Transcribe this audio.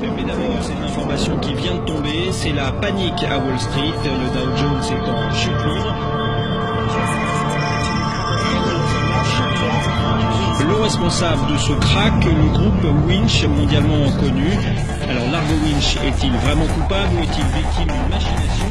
d'abord, c'est une information qui vient de tomber, c'est la panique à Wall Street, le Dow Jones est en chute libre. Le responsable de ce crack, le groupe Winch, mondialement connu. Alors Largo Winch est-il vraiment coupable ou est-il victime d'une machination?